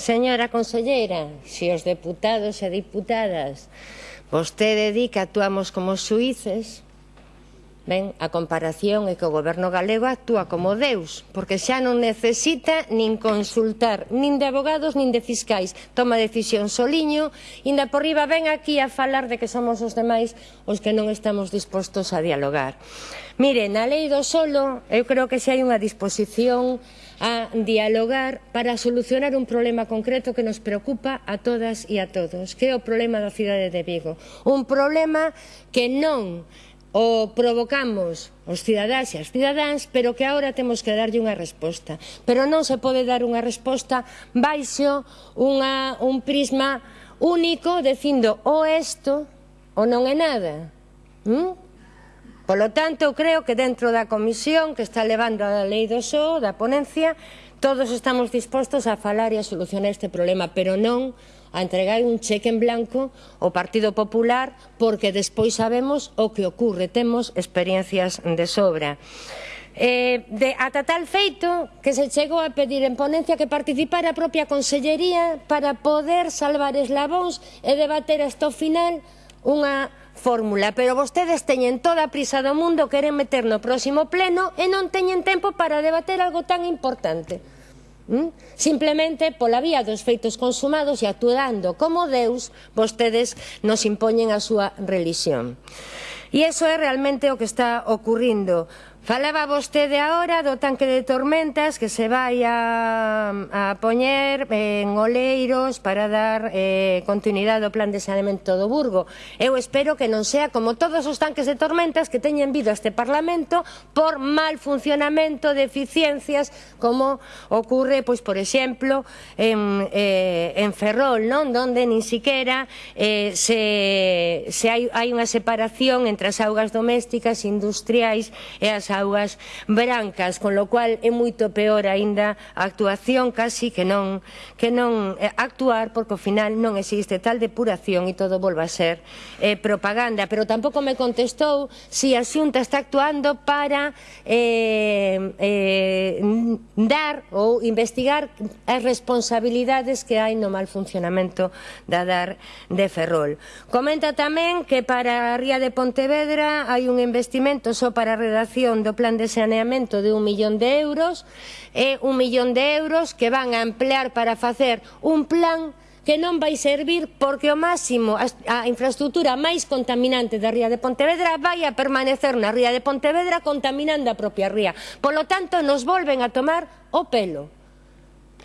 Señora conselleira, se os deputados e diputadas vostede di que actuamos como suíces, Ben, a comparación é que o goberno galego actúa como Deus, porque xa non necesita nin consultar, nin de abogados, nin de fiscais. Toma decisión soliño, inda por riba ven aquí a falar de que somos os demais os que non estamos dispostos a dialogar. Mire, na lei do solo, eu creo que xa hai unha disposición a dialogar para solucionar un problema concreto que nos preocupa a todas e a todos, que é o problema da cidade de Vigo. Un problema que non o provocamos os cidadáns e as cidadáns, pero que agora temos que darlle unha resposta. Pero non se pode dar unha resposta baixo unha, un prisma único dicindo o esto ou non é nada. ¿Mm? Polo tanto, creo que dentro da comisión que está levando a lei do SO, da ponencia, Todos estamos dispostos a falar e a solucionar este problema, pero non a entregar un cheque en blanco ao Partido Popular porque despois sabemos o que ocurre, temos experiencias de sobra. Eh, de, ata tal feito que se chegou a pedir en ponencia que participara a propia Consellería para poder salvar eslabóns e debater hasta o final unha fórmula, pero vostedes teñen toda a prisa do mundo, queren meter no próximo pleno e non teñen tempo para debater algo tan importante. Mm? Simplemente pola vía dos feitos consumados e actuando como Deus, vostedes nos impoñen a súa religión. E iso é realmente o que está ocurrindo. Falaba vostede agora do tanque de tormentas que se vai a, a poñer en Oleiros para dar eh, continuidade ao plan de saneamento do Burgo. Eu espero que non sea como todos os tanques de tormentas que teñen vido a este Parlamento por mal funcionamento de eficiencias como ocurre, pois, por exemplo, en, eh, en Ferrol, non? Donde nin siquiera eh, se, se hai, hai unha separación entre as augas domésticas, industriais e as augas augas brancas, con lo cual é moito peor aínda a actuación casi que non, que non eh, actuar porque ao final non existe tal depuración e todo volva a ser eh, propaganda. Pero tampouco me contestou se si a xunta está actuando para eh, eh, dar ou investigar as responsabilidades que hai no mal funcionamento da DAR de Ferrol. Comenta tamén que para a Ría de Pontevedra hai un investimento só para a redacción do plan de saneamento de un millón de euros e un millón de euros que van a emplear para facer un plan que non vai servir porque o máximo a infraestructura máis contaminante da ría de Pontevedra vai a permanecer na ría de Pontevedra contaminando a propia ría. Polo tanto, nos volven a tomar o pelo.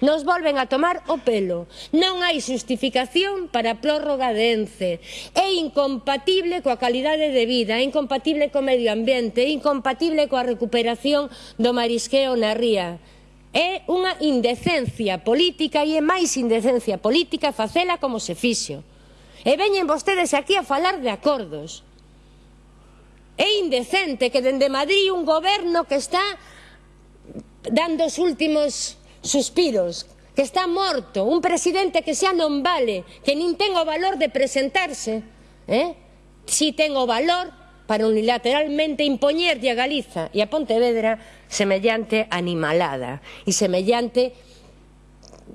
Nos volven a tomar o pelo. Non hai xustificación para a prórroga de ENCE. É incompatible coa calidade de vida, é incompatible co medio ambiente, é incompatible coa recuperación do marisqueo na ría. É unha indecencia política e é máis indecencia política facela como se fixo. E veñen vostedes aquí a falar de acordos. É indecente que dende Madrid un goberno que está dando os últimos suspiros, que está morto, un presidente que xa non vale, que nin ten o valor de presentarse, eh? si ten o valor para unilateralmente impoñerlle a Galiza e a Pontevedra semellante animalada e semellante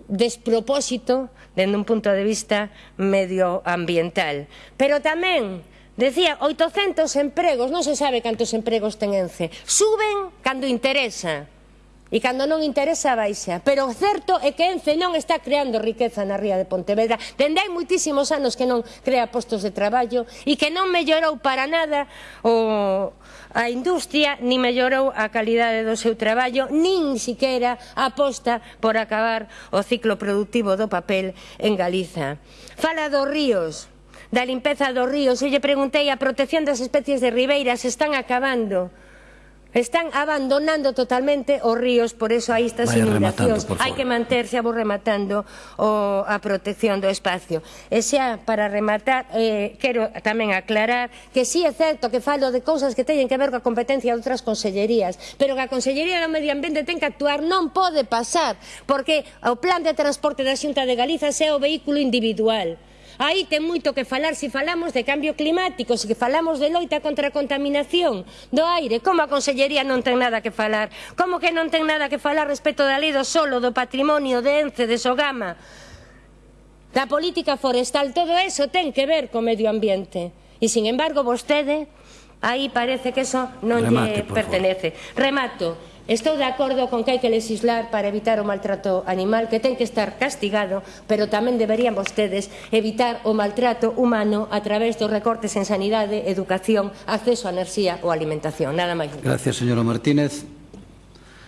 despropósito dende un punto de vista medioambiental. Pero tamén Decía, 800 empregos, non se sabe cantos empregos ten Ence. Suben cando interesa, E cando non interesa, baixa. Pero o certo é que Ence non está creando riqueza na ría de Pontevedra. Dende hai moitísimos anos que non crea postos de traballo e que non mellorou para nada o, a industria, ni mellorou a calidade do seu traballo, nin siquera aposta por acabar o ciclo productivo do papel en Galiza. Fala dos ríos da limpeza dos ríos. Eu lle preguntei a protección das especies de ribeiras, están acabando. Están abandonando totalmente os ríos, por eso hai estas Vaya inundacións. Hai que manterse, vou rematando, o, a protección do espacio. E xa, para rematar, eh, quero tamén aclarar que sí é certo que falo de cousas que teñen que ver coa competencia de outras consellerías, pero que a Consellería do Medio Ambiente ten que actuar, non pode pasar, porque o plan de transporte da Xunta de Galiza é o vehículo individual Aí ten moito que falar se falamos de cambio climático, se falamos de loita contra a contaminación do aire. Como a Consellería non ten nada que falar? Como que non ten nada que falar respecto da lei do solo, do patrimonio, de Ence, de Sogama? da política forestal, todo eso ten que ver co medio ambiente. E, sin embargo, vostede, aí parece que eso non Remate, lle pertenece. Favor. Remato. Estou de acordo con que hai que legislar para evitar o maltrato animal, que ten que estar castigado, pero tamén deberían vostedes evitar o maltrato humano a través dos recortes en sanidade, educación, acceso a enerxía ou alimentación. Nada máis. Gracias, señora Martínez.